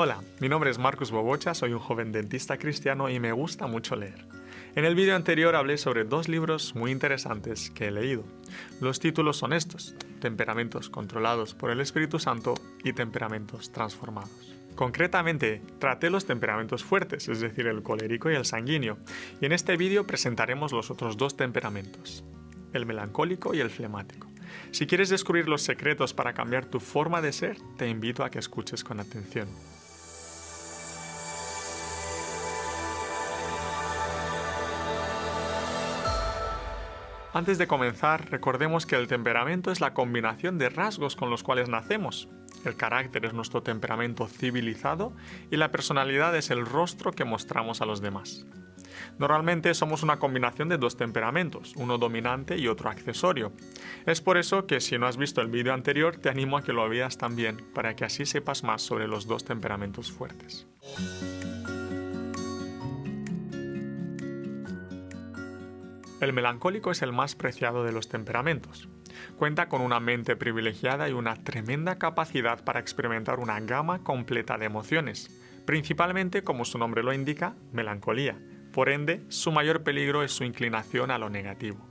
Hola, mi nombre es Marcus Bobocha, soy un joven dentista cristiano y me gusta mucho leer. En el vídeo anterior hablé sobre dos libros muy interesantes que he leído. Los títulos son estos, Temperamentos controlados por el Espíritu Santo y Temperamentos transformados. Concretamente, traté los temperamentos fuertes, es decir, el colérico y el sanguíneo, y en este vídeo presentaremos los otros dos temperamentos, el melancólico y el flemático. Si quieres descubrir los secretos para cambiar tu forma de ser, te invito a que escuches con atención. Antes de comenzar, recordemos que el temperamento es la combinación de rasgos con los cuales nacemos. El carácter es nuestro temperamento civilizado y la personalidad es el rostro que mostramos a los demás. Normalmente somos una combinación de dos temperamentos, uno dominante y otro accesorio. Es por eso que si no has visto el vídeo anterior te animo a que lo veas también, para que así sepas más sobre los dos temperamentos fuertes. El melancólico es el más preciado de los temperamentos. Cuenta con una mente privilegiada y una tremenda capacidad para experimentar una gama completa de emociones, principalmente, como su nombre lo indica, melancolía. Por ende, su mayor peligro es su inclinación a lo negativo.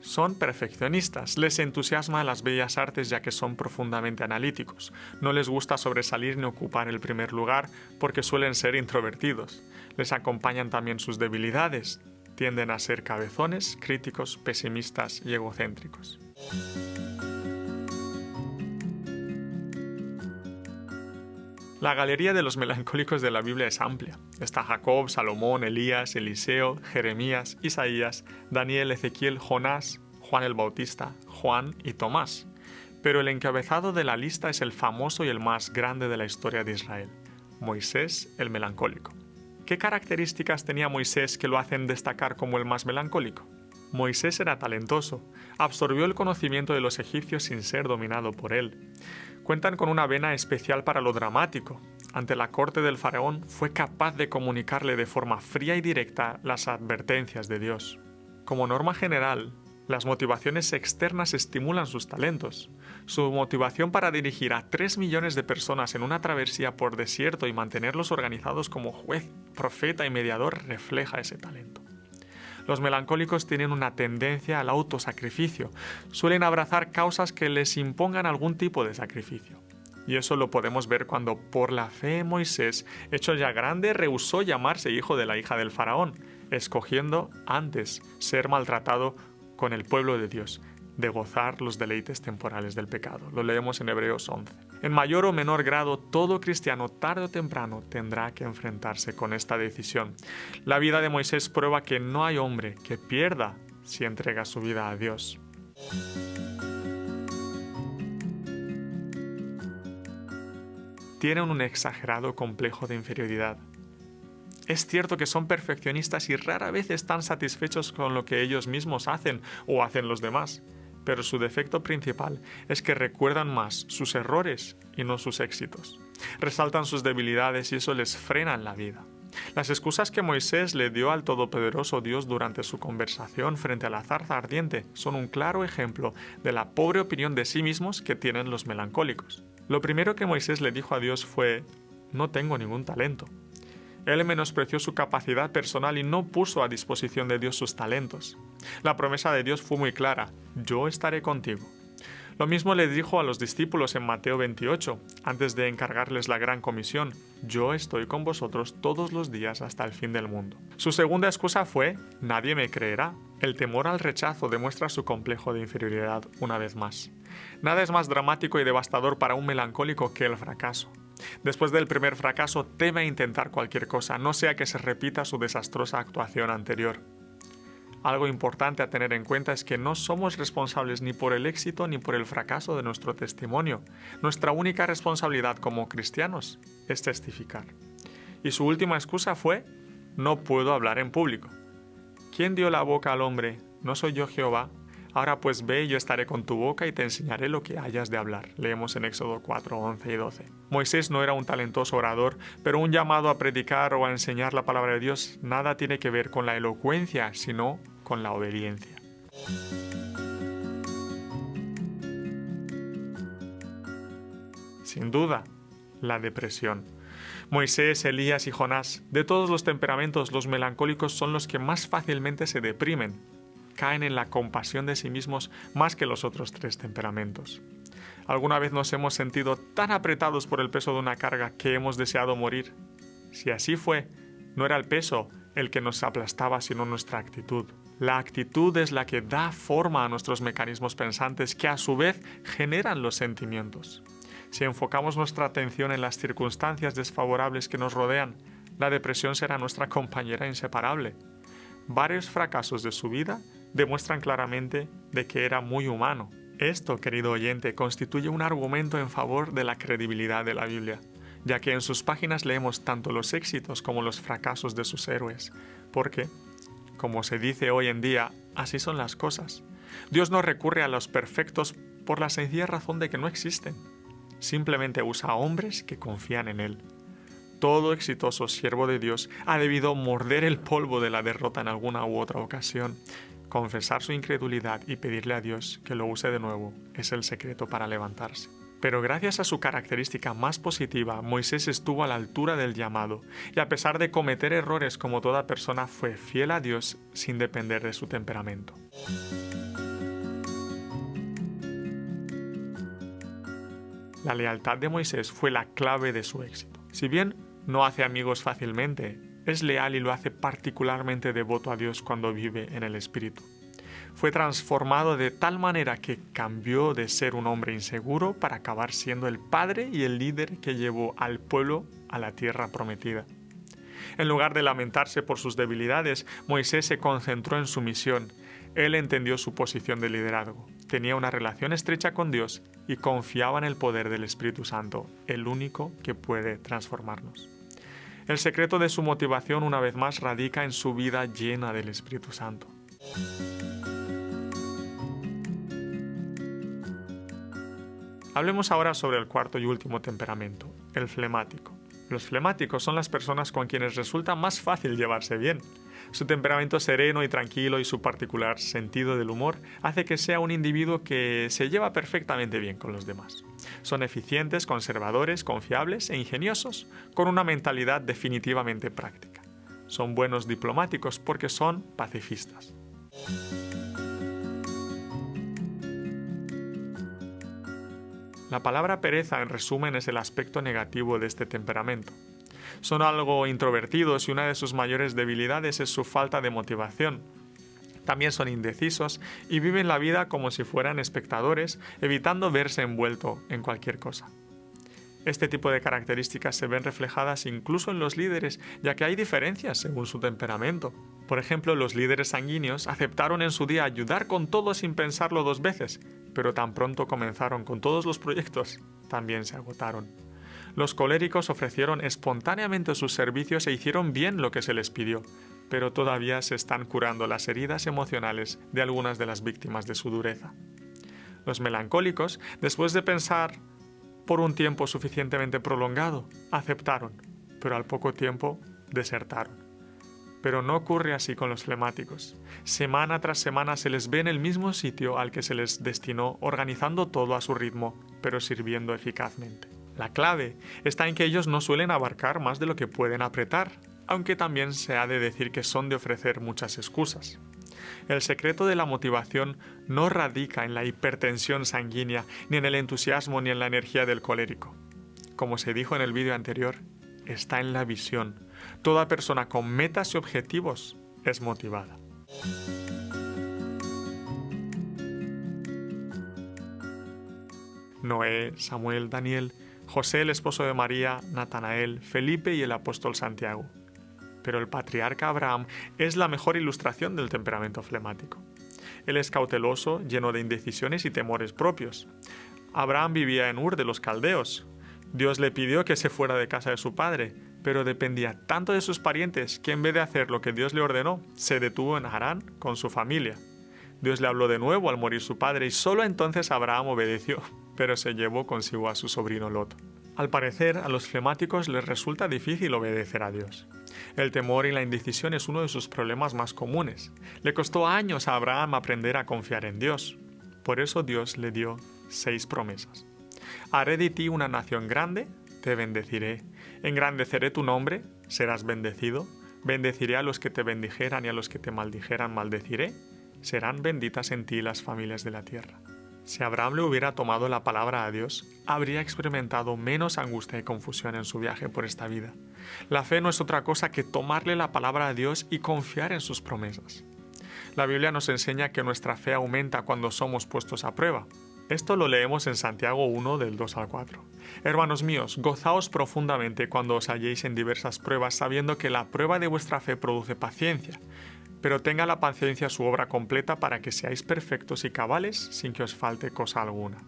Son perfeccionistas, les entusiasma las bellas artes ya que son profundamente analíticos. No les gusta sobresalir ni ocupar el primer lugar porque suelen ser introvertidos. Les acompañan también sus debilidades, tienden a ser cabezones, críticos, pesimistas y egocéntricos. La galería de los melancólicos de la Biblia es amplia. Está Jacob, Salomón, Elías, Eliseo, Jeremías, Isaías, Daniel, Ezequiel, Jonás, Juan el Bautista, Juan y Tomás. Pero el encabezado de la lista es el famoso y el más grande de la historia de Israel, Moisés el melancólico. ¿Qué características tenía Moisés que lo hacen destacar como el más melancólico? Moisés era talentoso, absorbió el conocimiento de los egipcios sin ser dominado por él. Cuentan con una vena especial para lo dramático. Ante la corte del faraón fue capaz de comunicarle de forma fría y directa las advertencias de Dios. Como norma general, las motivaciones externas estimulan sus talentos. Su motivación para dirigir a 3 millones de personas en una travesía por desierto y mantenerlos organizados como juez, profeta y mediador refleja ese talento. Los melancólicos tienen una tendencia al autosacrificio. Suelen abrazar causas que les impongan algún tipo de sacrificio. Y eso lo podemos ver cuando por la fe Moisés, hecho ya grande, rehusó llamarse hijo de la hija del faraón, escogiendo antes ser maltratado con el pueblo de Dios, de gozar los deleites temporales del pecado. Lo leemos en Hebreos 11. En mayor o menor grado, todo cristiano tarde o temprano tendrá que enfrentarse con esta decisión. La vida de Moisés prueba que no hay hombre que pierda si entrega su vida a Dios. Tienen un exagerado complejo de inferioridad es cierto que son perfeccionistas y rara vez están satisfechos con lo que ellos mismos hacen o hacen los demás, pero su defecto principal es que recuerdan más sus errores y no sus éxitos. Resaltan sus debilidades y eso les frena en la vida. Las excusas que Moisés le dio al Todopoderoso Dios durante su conversación frente a la zarza ardiente son un claro ejemplo de la pobre opinión de sí mismos que tienen los melancólicos. Lo primero que Moisés le dijo a Dios fue, no tengo ningún talento. Él menospreció su capacidad personal y no puso a disposición de Dios sus talentos. La promesa de Dios fue muy clara, yo estaré contigo. Lo mismo le dijo a los discípulos en Mateo 28, antes de encargarles la gran comisión, yo estoy con vosotros todos los días hasta el fin del mundo. Su segunda excusa fue, nadie me creerá. El temor al rechazo demuestra su complejo de inferioridad una vez más. Nada es más dramático y devastador para un melancólico que el fracaso. Después del primer fracaso teme intentar cualquier cosa, no sea que se repita su desastrosa actuación anterior. Algo importante a tener en cuenta es que no somos responsables ni por el éxito ni por el fracaso de nuestro testimonio. Nuestra única responsabilidad como cristianos es testificar. Y su última excusa fue, no puedo hablar en público. ¿Quién dio la boca al hombre? ¿No soy yo Jehová? Ahora pues ve, yo estaré con tu boca y te enseñaré lo que hayas de hablar. Leemos en Éxodo 4, 11 y 12. Moisés no era un talentoso orador, pero un llamado a predicar o a enseñar la palabra de Dios nada tiene que ver con la elocuencia, sino con la obediencia. Sin duda, la depresión. Moisés, Elías y Jonás, de todos los temperamentos, los melancólicos son los que más fácilmente se deprimen. Caen en la compasión de sí mismos más que los otros tres temperamentos. ¿Alguna vez nos hemos sentido tan apretados por el peso de una carga que hemos deseado morir? Si así fue, no era el peso el que nos aplastaba, sino nuestra actitud. La actitud es la que da forma a nuestros mecanismos pensantes que a su vez generan los sentimientos. Si enfocamos nuestra atención en las circunstancias desfavorables que nos rodean, la depresión será nuestra compañera inseparable. Varios fracasos de su vida demuestran claramente de que era muy humano. Esto, querido oyente, constituye un argumento en favor de la credibilidad de la Biblia, ya que en sus páginas leemos tanto los éxitos como los fracasos de sus héroes, porque, como se dice hoy en día, así son las cosas. Dios no recurre a los perfectos por la sencilla razón de que no existen simplemente usa a hombres que confían en Él. Todo exitoso siervo de Dios ha debido morder el polvo de la derrota en alguna u otra ocasión. Confesar su incredulidad y pedirle a Dios que lo use de nuevo es el secreto para levantarse. Pero gracias a su característica más positiva, Moisés estuvo a la altura del llamado, y a pesar de cometer errores como toda persona, fue fiel a Dios sin depender de su temperamento. La lealtad de Moisés fue la clave de su éxito. Si bien no hace amigos fácilmente, es leal y lo hace particularmente devoto a Dios cuando vive en el Espíritu. Fue transformado de tal manera que cambió de ser un hombre inseguro para acabar siendo el padre y el líder que llevó al pueblo a la tierra prometida. En lugar de lamentarse por sus debilidades, Moisés se concentró en su misión. Él entendió su posición de liderazgo tenía una relación estrecha con Dios y confiaba en el poder del Espíritu Santo, el único que puede transformarnos. El secreto de su motivación una vez más radica en su vida llena del Espíritu Santo. Hablemos ahora sobre el cuarto y último temperamento, el flemático. Los flemáticos son las personas con quienes resulta más fácil llevarse bien. Su temperamento sereno y tranquilo y su particular sentido del humor hace que sea un individuo que se lleva perfectamente bien con los demás. Son eficientes, conservadores, confiables e ingeniosos, con una mentalidad definitivamente práctica. Son buenos diplomáticos porque son pacifistas. La palabra pereza en resumen es el aspecto negativo de este temperamento. Son algo introvertidos y una de sus mayores debilidades es su falta de motivación. También son indecisos y viven la vida como si fueran espectadores, evitando verse envuelto en cualquier cosa. Este tipo de características se ven reflejadas incluso en los líderes, ya que hay diferencias según su temperamento. Por ejemplo, los líderes sanguíneos aceptaron en su día ayudar con todo sin pensarlo dos veces, pero tan pronto comenzaron con todos los proyectos, también se agotaron. Los coléricos ofrecieron espontáneamente sus servicios e hicieron bien lo que se les pidió, pero todavía se están curando las heridas emocionales de algunas de las víctimas de su dureza. Los melancólicos, después de pensar por un tiempo suficientemente prolongado, aceptaron, pero al poco tiempo desertaron. Pero no ocurre así con los flemáticos. Semana tras semana se les ve en el mismo sitio al que se les destinó, organizando todo a su ritmo, pero sirviendo eficazmente. La clave está en que ellos no suelen abarcar más de lo que pueden apretar, aunque también se ha de decir que son de ofrecer muchas excusas. El secreto de la motivación no radica en la hipertensión sanguínea, ni en el entusiasmo, ni en la energía del colérico. Como se dijo en el vídeo anterior, está en la visión. Toda persona con metas y objetivos es motivada. Noé, Samuel, Daniel José el esposo de María, Natanael, Felipe y el apóstol Santiago. Pero el patriarca Abraham es la mejor ilustración del temperamento flemático. Él es cauteloso, lleno de indecisiones y temores propios. Abraham vivía en Ur de los Caldeos. Dios le pidió que se fuera de casa de su padre, pero dependía tanto de sus parientes que en vez de hacer lo que Dios le ordenó, se detuvo en Harán con su familia. Dios le habló de nuevo al morir su padre y solo entonces Abraham obedeció pero se llevó consigo a su sobrino Lot. Al parecer, a los flemáticos les resulta difícil obedecer a Dios. El temor y la indecisión es uno de sus problemas más comunes. Le costó años a Abraham aprender a confiar en Dios. Por eso Dios le dio seis promesas. Haré de ti una nación grande, te bendeciré. Engrandeceré tu nombre, serás bendecido. Bendeciré a los que te bendijeran y a los que te maldijeran maldeciré. Serán benditas en ti las familias de la tierra. Si Abraham le hubiera tomado la palabra a Dios, habría experimentado menos angustia y confusión en su viaje por esta vida. La fe no es otra cosa que tomarle la palabra a Dios y confiar en sus promesas. La Biblia nos enseña que nuestra fe aumenta cuando somos puestos a prueba. Esto lo leemos en Santiago 1 del 2 al 4. Hermanos míos, gozaos profundamente cuando os halléis en diversas pruebas, sabiendo que la prueba de vuestra fe produce paciencia. Pero tenga la paciencia su obra completa para que seáis perfectos y cabales sin que os falte cosa alguna.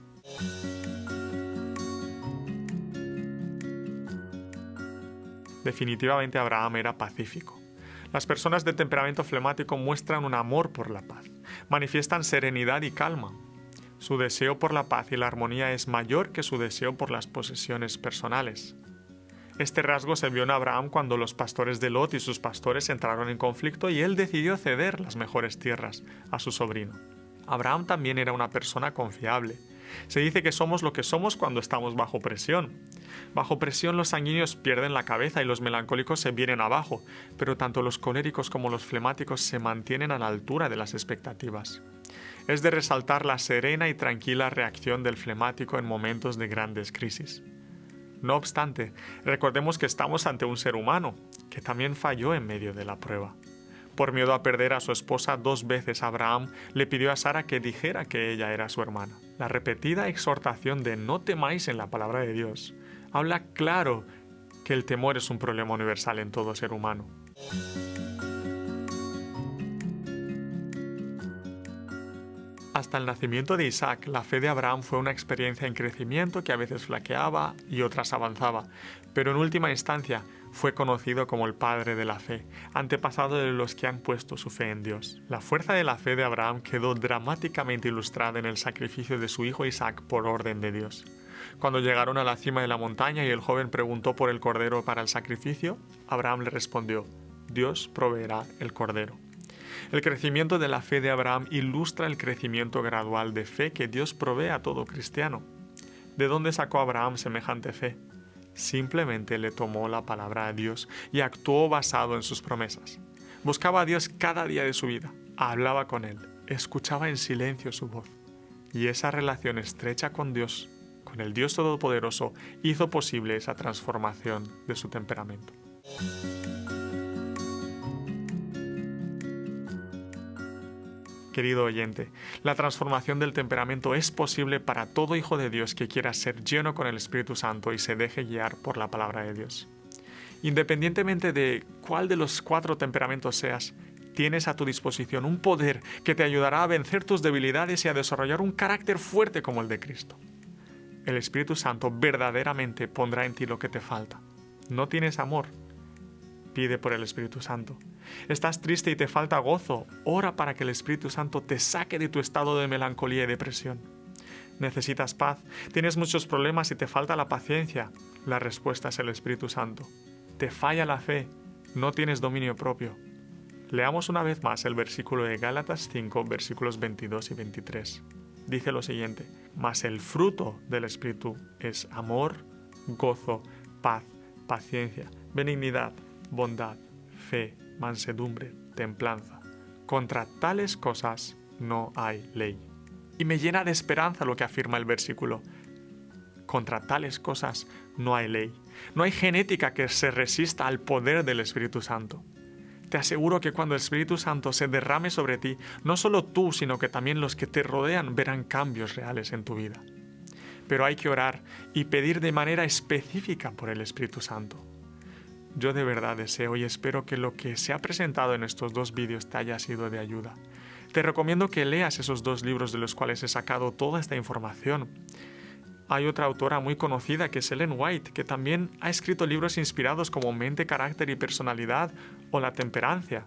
Definitivamente Abraham era pacífico. Las personas de temperamento flemático muestran un amor por la paz, manifiestan serenidad y calma. Su deseo por la paz y la armonía es mayor que su deseo por las posesiones personales. Este rasgo se vio en Abraham cuando los pastores de Lot y sus pastores entraron en conflicto y él decidió ceder las mejores tierras a su sobrino. Abraham también era una persona confiable. Se dice que somos lo que somos cuando estamos bajo presión. Bajo presión los sanguíneos pierden la cabeza y los melancólicos se vienen abajo, pero tanto los coléricos como los flemáticos se mantienen a la altura de las expectativas. Es de resaltar la serena y tranquila reacción del flemático en momentos de grandes crisis. No obstante, recordemos que estamos ante un ser humano, que también falló en medio de la prueba. Por miedo a perder a su esposa dos veces, Abraham le pidió a Sara que dijera que ella era su hermana. La repetida exhortación de no temáis en la palabra de Dios habla claro que el temor es un problema universal en todo ser humano. Hasta el nacimiento de Isaac, la fe de Abraham fue una experiencia en crecimiento que a veces flaqueaba y otras avanzaba, pero en última instancia fue conocido como el padre de la fe, antepasado de los que han puesto su fe en Dios. La fuerza de la fe de Abraham quedó dramáticamente ilustrada en el sacrificio de su hijo Isaac por orden de Dios. Cuando llegaron a la cima de la montaña y el joven preguntó por el cordero para el sacrificio, Abraham le respondió, Dios proveerá el cordero. El crecimiento de la fe de Abraham ilustra el crecimiento gradual de fe que Dios provee a todo cristiano. ¿De dónde sacó Abraham semejante fe? Simplemente le tomó la palabra a Dios y actuó basado en sus promesas. Buscaba a Dios cada día de su vida, hablaba con Él, escuchaba en silencio su voz. Y esa relación estrecha con Dios, con el Dios Todopoderoso, hizo posible esa transformación de su temperamento. Querido oyente, la transformación del temperamento es posible para todo hijo de Dios que quiera ser lleno con el Espíritu Santo y se deje guiar por la palabra de Dios. Independientemente de cuál de los cuatro temperamentos seas, tienes a tu disposición un poder que te ayudará a vencer tus debilidades y a desarrollar un carácter fuerte como el de Cristo. El Espíritu Santo verdaderamente pondrá en ti lo que te falta. No tienes amor, pide por el Espíritu Santo. Estás triste y te falta gozo, ora para que el Espíritu Santo te saque de tu estado de melancolía y depresión. Necesitas paz, tienes muchos problemas y te falta la paciencia. La respuesta es el Espíritu Santo. Te falla la fe, no tienes dominio propio. Leamos una vez más el versículo de Gálatas 5, versículos 22 y 23. Dice lo siguiente, mas el fruto del Espíritu es amor, gozo, paz, paciencia, benignidad, bondad, fe, mansedumbre, templanza. Contra tales cosas no hay ley. Y me llena de esperanza lo que afirma el versículo. Contra tales cosas no hay ley. No hay genética que se resista al poder del Espíritu Santo. Te aseguro que cuando el Espíritu Santo se derrame sobre ti, no solo tú, sino que también los que te rodean verán cambios reales en tu vida. Pero hay que orar y pedir de manera específica por el Espíritu Santo. Yo de verdad deseo y espero que lo que se ha presentado en estos dos vídeos te haya sido de ayuda. Te recomiendo que leas esos dos libros de los cuales he sacado toda esta información. Hay otra autora muy conocida que es Ellen White, que también ha escrito libros inspirados como Mente, Carácter y Personalidad o La Temperancia.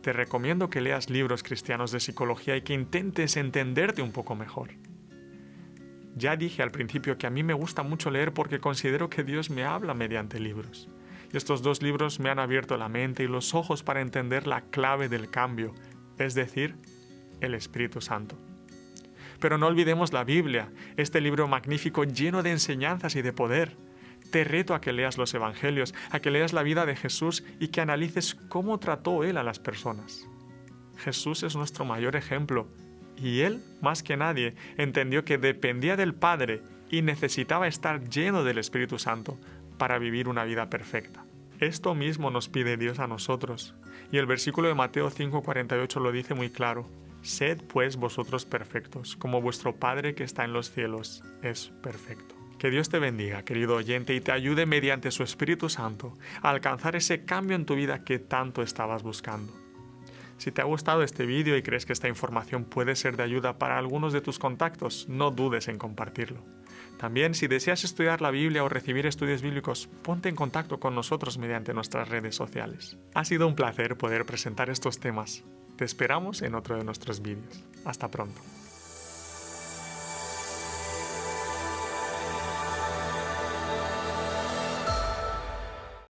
Te recomiendo que leas libros cristianos de psicología y que intentes entenderte un poco mejor. Ya dije al principio que a mí me gusta mucho leer porque considero que Dios me habla mediante libros. Estos dos libros me han abierto la mente y los ojos para entender la clave del cambio, es decir, el Espíritu Santo. Pero no olvidemos la Biblia, este libro magnífico lleno de enseñanzas y de poder. Te reto a que leas los Evangelios, a que leas la vida de Jesús y que analices cómo trató Él a las personas. Jesús es nuestro mayor ejemplo y Él, más que nadie, entendió que dependía del Padre y necesitaba estar lleno del Espíritu Santo para vivir una vida perfecta. Esto mismo nos pide Dios a nosotros, y el versículo de Mateo 5:48 lo dice muy claro. Sed pues vosotros perfectos, como vuestro Padre que está en los cielos es perfecto. Que Dios te bendiga, querido oyente, y te ayude mediante su Espíritu Santo a alcanzar ese cambio en tu vida que tanto estabas buscando. Si te ha gustado este vídeo y crees que esta información puede ser de ayuda para algunos de tus contactos, no dudes en compartirlo. También, si deseas estudiar la Biblia o recibir estudios bíblicos, ponte en contacto con nosotros mediante nuestras redes sociales. Ha sido un placer poder presentar estos temas. Te esperamos en otro de nuestros vídeos. Hasta pronto.